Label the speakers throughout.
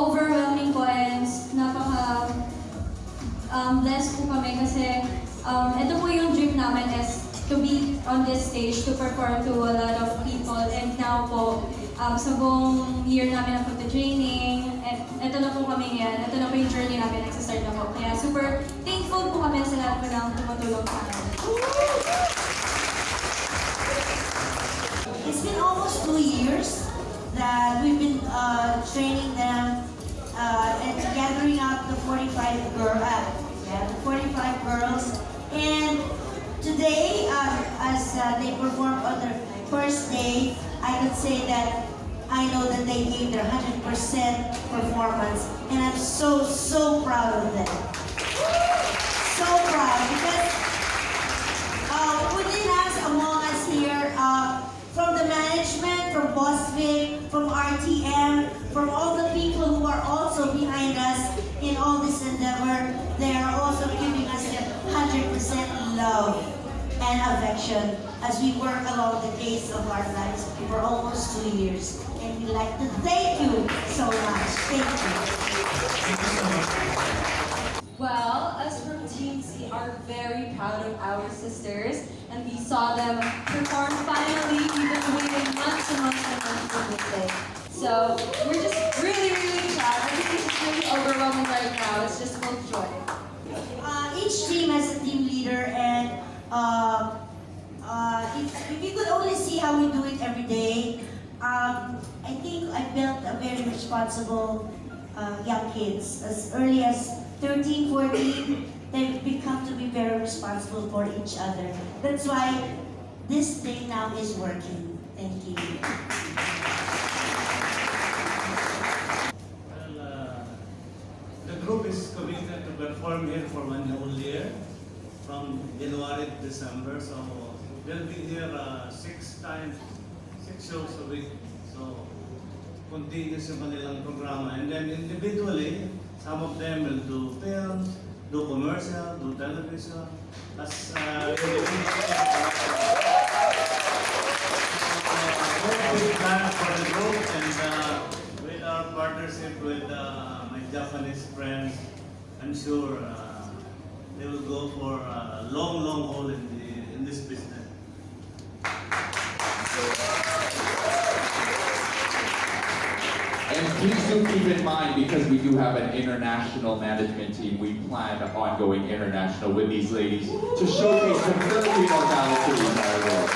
Speaker 1: napaka-overwhelming po and napaka um, blessed po kami kasi um, ito po yung dream namin is to be on this stage to perform to a lot of people and now po um, sa buong year namin ng pagta-training and ito na po kami ngayon, ito na po yung journey namin, nagsistart na po. Kaya super thankful po kami sa lahat po ng tumutulong sa amin.
Speaker 2: It's been almost two years that we've been uh, training them uh, and gathering up the 45 girl, uh, yeah, the 45 girls. And today, uh, as uh, they performed on their first day, I could say that I know that they gave their 100% performance, and I'm so so proud of them. So proud because uh, within us, among us here, uh, from the management, from Boss Vic, from RTM, from all the people who are also behind us in all this endeavor, they are also giving us their 100% love and affection as we work along the days of our lives for almost two years. And we'd like to thank you so much. Thank you.
Speaker 3: Well, us from Team C are very proud of our sisters, and we saw them perform finally. We've been waiting months and months and months for this day. So we're just really, really proud. Everything is really overwhelming right now. It's just full of joy.
Speaker 2: Uh, each team has a team leader, and uh, uh, if, if you could only see how we do it every day, um, I think I built a very responsible uh, young kids. As early as 13, 14, they've become to be very responsible for each other. That's why this thing now is working. Thank you.
Speaker 4: Well, uh, the group is committed to perform here for one whole year, January to December. So they'll be here uh, six times, six shows a week. So continuous yung kanilang. And then individually, some of them will do films, do commercial, do television. As uh, big plan for the group and uh, with our partnership with uh, my Japanese friends, I'm sure uh, they will go for a long, long haul in, the, in this business.
Speaker 5: And please do keep in mind, because we do have an international management team, we plan on going international with these ladies to showcase the Filipino talent to the entire world.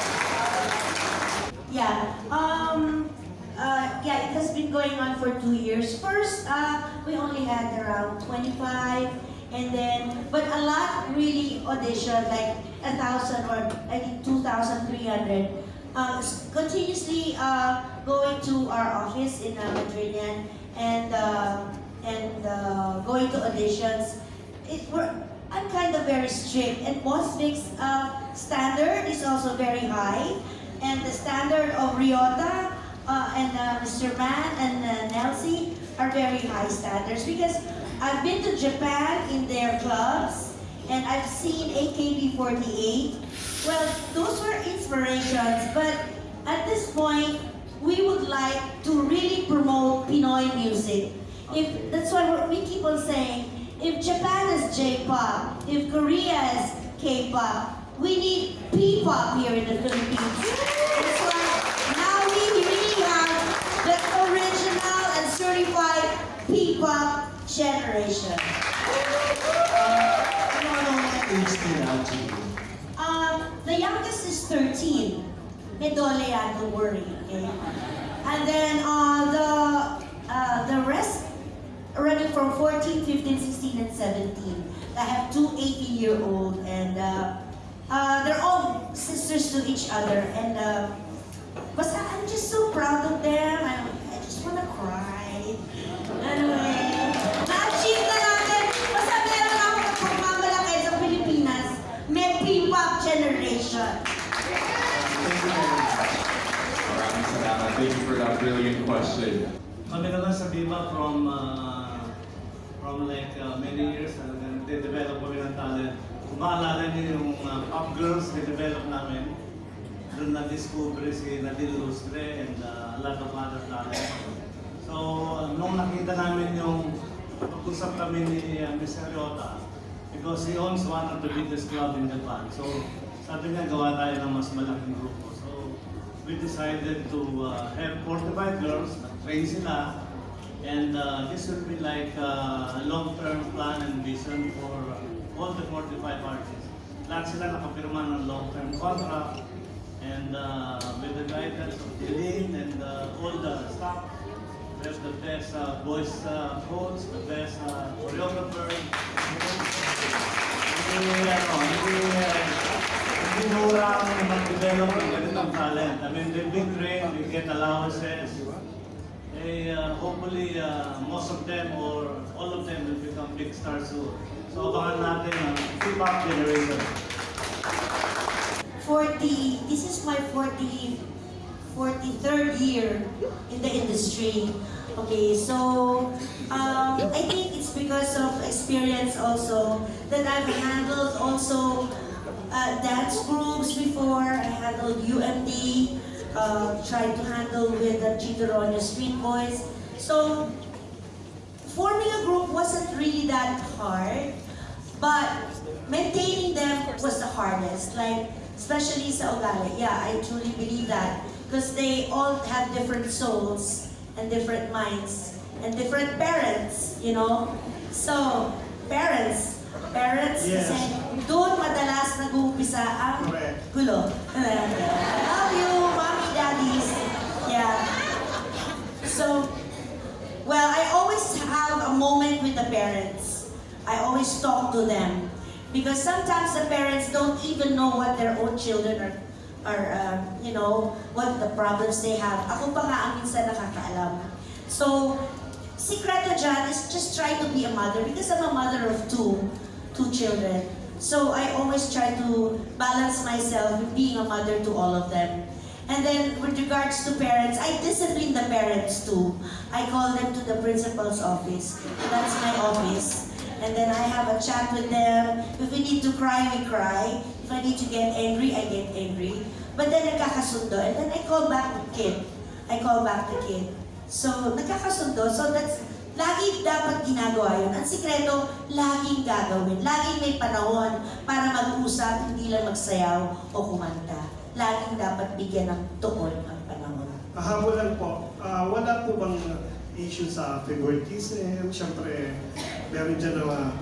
Speaker 2: Yeah. Um. Uh, yeah, it has been going on for two years. First, uh, we only had around 25, and then, but a lot really auditioned, like a thousand or I think 2,300. Uh, continuously uh, going to our office in uh, and uh, and uh, going to auditions. It were I'm kind of very strict, and Boss Vic's uh, standard is also very high, and the standard of Ryota uh, and uh, Mr. Man and uh, Nelsie are very high standards because I've been to Japan in their clubs, and I've seen AKB48. Well, those were inspirations, but at this point, we would like to really promote Pinoy music. If that's why we're- keep on saying, if Japan is J-pop, if Korea is K-pop, we need P-pop here in the Philippines. That's why now we really have the original and certified P-pop generation. Um, ano, ano, um, the youngest is 13. Medole yan, don't worry. Okay? And then uh, the uh, the rest running from 14, 15, 16, and 17. I have two 18-year-old, and uh, uh, they're all sisters to each other. And
Speaker 5: brilliant question.
Speaker 4: Kami naman sa Viva from uh, from like uh, many years talagang de-develop kami ng talent. Kung maalala niyo yung uh, Pop Girls de-develop namin, doon na-discover si Nadine Lustre and uh, a lot of other talent. So, nung nakita namin yung pag-usap kami ni uh, Ms. Ariota, because he owns one of the biggest club in Japan. So, sabi niya, gawa tayo ng mas malaking grupo. We decided to uh, have 45 girls, train sila, and uh, this will be like uh, a long-term plan and vision for uh, all the 45 artists. Lahat sila nakapirma ng long-term contract, and uh, with the guidance of Eileen and uh, all the staff, we have the best uh, voice uh, coach, the best uh, choreographer. Mura ang mag-develop talent. I mean, they've been trained, they get allowances. They, uh, hopefully, uh, most of them or all of them will become big stars soon. So, abangan natin ang K-pop generation.
Speaker 2: 40, this is my 40, 43rd year in the industry. Okay, so um, I think it's because of experience also that I've handled also uh, dance groups before. I handled UMD, uh, tried to handle with the Chidoronia Street Boys. So forming a group wasn't really that hard, but maintaining them was the hardest. Like, especially sa Ogale. Yeah, I truly believe that. Because they all have different souls and different minds and different parents, you know? So, parents, parents,
Speaker 4: Yes.
Speaker 2: kasi doon madalas nag-uumpisa ang
Speaker 4: Correct.
Speaker 2: gulo. Love you, mommy, daddies. Yeah. So, well, I always have a moment with the parents. I always talk to them. Because sometimes the parents don't even know what their own children are, are uh, you know, what the problems they have. Ako pa nga ang minsan nakakaalam. So, sikreto dyan is just try to be a mother because I'm a mother of two, two children. So I always try to balance myself with being a mother to all of them. And then with regards to parents, I discipline the parents too. I call them to the principal's office. That's my office. And then I have a chat with them. If we need to cry, we cry. If I need to get angry, I get angry. But then nagkakasundo. And then I call back the kid. I call back the kid. So, nagkakasundo. So that's, lagi dapat ginagawa yun. Ang sikreto, laging gagawin. Laging may panahon para mag-usap, hindi lang magsayaw o kumanta. Laging dapat bigyan ng tuon ang panahon.
Speaker 6: Kahamulan po, ah, wala po bang issue sa favoritism? Siyempre, meron dyan na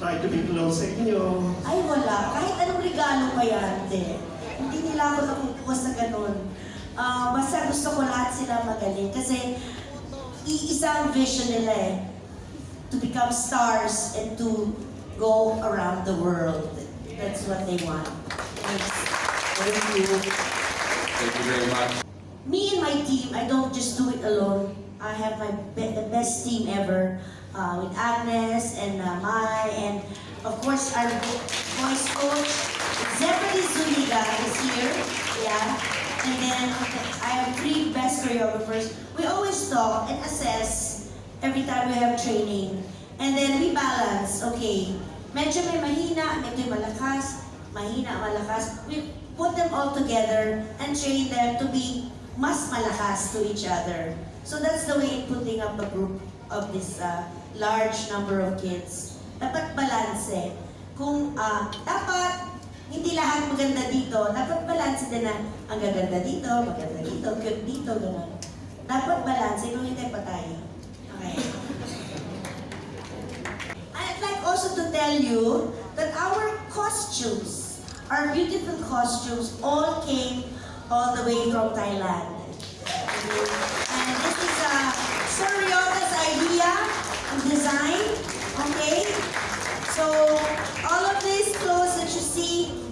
Speaker 6: try to be close sa inyo.
Speaker 2: Ay, wala. Kahit anong regalo pa yan, hindi. Hindi nila ako nakukuha sa ganun. Ah, basta gusto ko lahat sila magaling. Kasi, iisa ang vision nila eh. To become stars and to go around the world. That's what they want. Thanks. Thank you.
Speaker 5: Thank you very much.
Speaker 2: Me and my team, I don't just do it alone. I have my be- the best team ever uh, with Agnes and uh, Mai and of course our voice coach Zebedee Zuniga is here. Yeah. And then I have three best choreographers. We always talk and assess every time we have training. And then we balance. Okay, medyo may mahina, medyo malakas, mahina, malakas. We put them all together and train them to be mas malakas to each other. So that's the way in putting up a group of this uh, large number of kids. Dapat balanse. Kung ah, dapat lahat maganda dito, dapat balanse din na ang gaganda dito, maganda dito, cute dito, gano'n. Dapat balanse, kung hindi patay. Okay. I'd like also to tell you that our costumes, our beautiful costumes, all came all the way from Thailand. And this is uh, Sir Ryota's idea. design. Okay? So,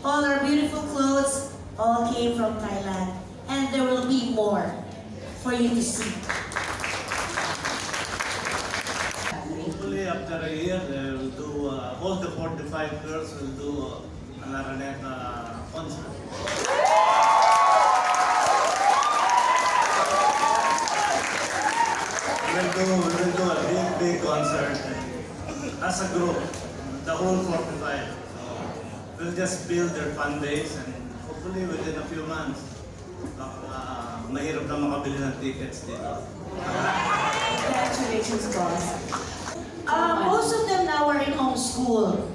Speaker 2: all our beautiful clothes, all came from Thailand. And there will be more for you to see.
Speaker 4: Hopefully after a year, they will do, uh, all the 45 girls will do uh, an Araneta concert. We'll do, we'll do a big, big concert as a group, the whole 45. So we'll just build their fan base and hopefully within a few months, uh, mahirap na makabili ng tickets dito.
Speaker 2: Congratulations, boss. Uh, most of them now are in homeschool.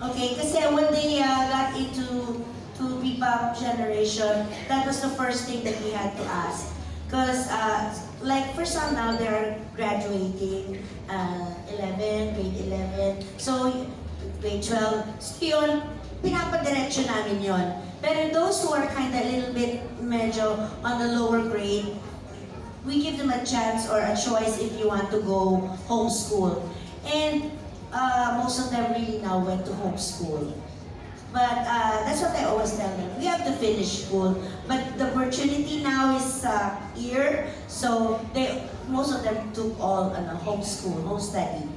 Speaker 2: Okay, kasi when they uh, got into to P-pop generation, that was the first thing that we had to ask. Because, uh, like, for some now, they're graduating uh, 11, grade 11. So, grade 12. So, pinapadiretso namin yon. Pero those who are kind of a little bit medyo on the lower grade, we give them a chance or a choice if you want to go homeschool. And uh, most of them really now went to homeschool. But uh, that's what I always tell them. We have to finish school, but the opportunity now is uh, here. So they, most of them took all uh, homeschool, home study.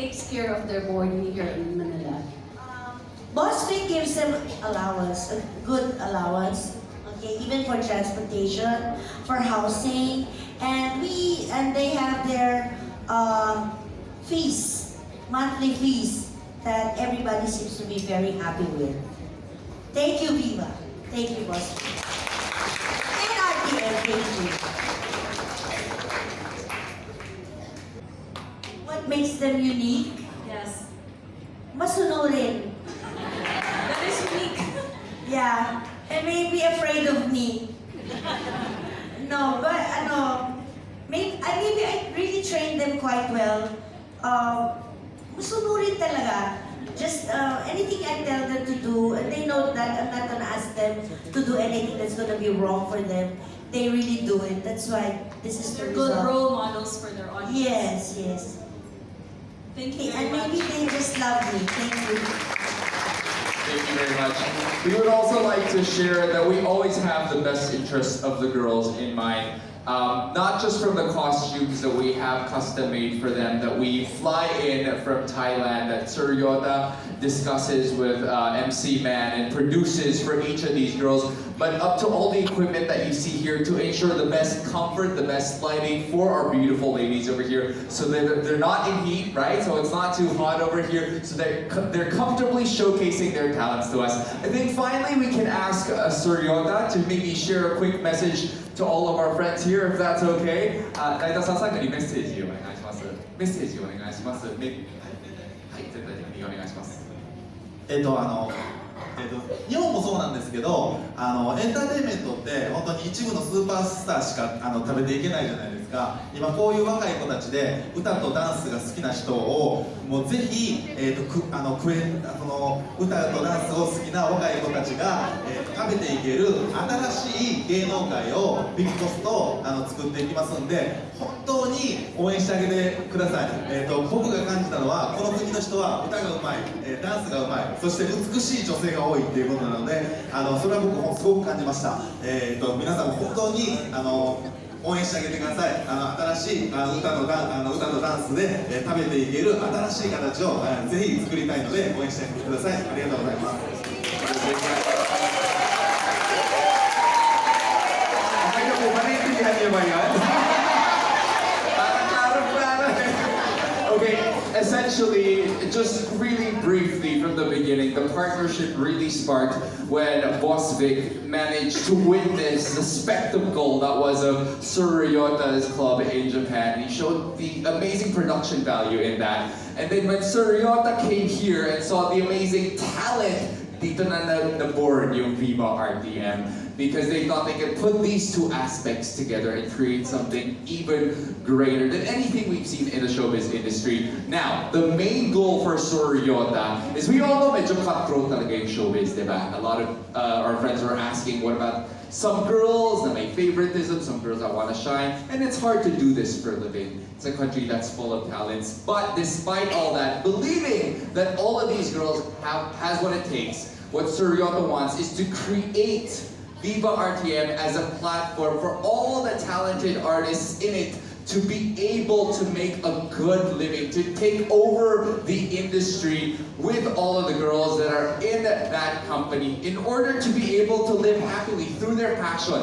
Speaker 7: Takes care of their boarding here in Manila.
Speaker 2: Um, Boss Vic gives them allowance, a good allowance, okay, even for transportation, for housing, and we and they have their um, fees, monthly fees that everybody seems to be very happy with. Thank you, Viva. Thank you, Boss Vic. And RTM, thank you. What makes them unique?
Speaker 3: Yes.
Speaker 2: Masunurin.
Speaker 3: That is unique.
Speaker 2: Yeah, and may be afraid of me. no, but ano, may, I maybe I really trained them quite well. Um, masunurin talaga. Just uh, anything I tell them to do, and they know that I'm not gonna ask them to do anything that's gonna be wrong for them. They really do it. That's why this is
Speaker 3: They're
Speaker 2: the
Speaker 3: good
Speaker 2: result.
Speaker 3: role models for their audience.
Speaker 2: Yes, yes.
Speaker 3: Thank you
Speaker 2: and maybe
Speaker 3: much.
Speaker 2: they just love me. Thank you.
Speaker 5: Thank you very much. We would also like to share that we always have the best interests of the girls in mind. Um, not just from the costumes that we have custom made for them, that we fly in from Thailand, that Sir Ryota discusses with uh, MC Man and produces for each of these girls, but up to all the equipment that you see here to ensure the best comfort, the best lighting for our beautiful ladies over here, so that they're not in heat, right? So it's not too hot over here, so they're, they're comfortably showcasing their talents to us. I think finally we can ask uh, to maybe share a quick message to all of our friends here, if that's okay. あ、大田さん最後にメッセージをお願いします。メッセージお願いします。はい、絶対的にお願いします。
Speaker 8: えっとあのえっと日本もそうなんですけどあのエンターテインメントって本当に一部のスーパースターしかあの食べていけないじゃないですか。今こういう若い子たちで歌とダンスが好きな人をもうぜひ、えっとくあのクエその歌とダンスを好きな若い子たちが、えっと食べていける新しい芸能界をビッグコストあの作っていきますんで本当に応援してあげてください、えっと僕が感じたのはこの国の人は歌がうまい、えーダンスがうまい。そして美しい女性が多いっていうことなのであのそれは僕もすごく感じました、えー、と皆さんも本当にあの応援してあげてください。あの新しいあの歌とダあの歌とダンスで、えー食べていける新しい形を、えーぜひ作りたいので応援してあげてください。ありがとうございます。
Speaker 5: Essentially, just really briefly from the beginning, the partnership really sparked when Boss Vic managed to witness the spectacle that was of Sir Ryota's club in Japan. He showed the amazing production value in that. And then when Suryota came here and saw the amazing talent dito na- na-born yung Viva RTM, because they thought they could put these two aspects together and create something even greater than anything we've seen in the showbiz industry. Now, the main goal for Sir Ryota is we all know medyo cutthroat talaga yung showbiz, di ba? A lot of uh, our friends were asking, what about some girls that make favoritism, some girls that want to shine, and it's hard to do this for a living. It's a country that's full of talents, but despite all that, believing that all of these girls have has what it takes, what Sir Ryota wants is to create Viva RTM as a platform for all the talented artists in it to be able to make a good living, to take over the industry with all of the girls that are in that company in order to be able to live happily through their passion.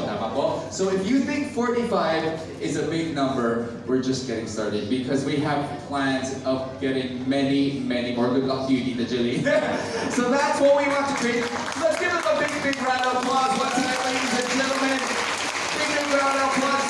Speaker 5: So if you think 45 is a big number, we're just getting started because we have plans of getting many, many more. Good luck to you, Tita Jilly. so that's what we want to create. So let's give them a big, big round of applause ladies and gentlemen. Big, big round of applause.